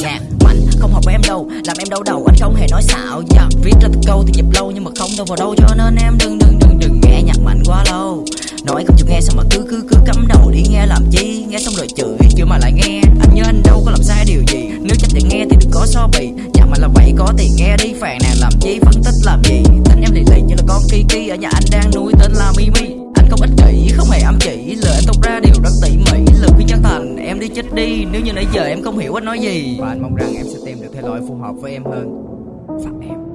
nhạc mạnh, không hợp với em đâu. Làm em đau đầu, anh không hề nói xạo. Yeah. viết ra từng câu thì nhịp lâu nhưng mà không đâu vào đâu. Cho nên em đừng đừng đừng đừng nghe nhạc mạnh quá lâu. Nói không chịu nghe sao mà cứ cứ cứ cắm đầu đi. Nghe làm chi? Nghe xong rồi chửi chửi mà lại nghe. Anh nhớ anh đâu có làm sai điều gì. Nếu chấp nhận nghe thì đừng có so bì. Dạ, nhạc mạnh là vậy có tiền nghe đi. Phàn nàn làm chi? Phân tích làm gì? Tính em lì lì như là con kiki. Ở nhà anh đang nuôi tên là mimi. Anh không ích kỷ, không hề âm chỉ. Lời anh tung ra đều rất tỉ mỉ chết đi, nếu như nãy giờ em không hiểu anh nói gì. Và anh mong rằng em sẽ tìm được thể loại phù hợp với em hơn. Phạm em.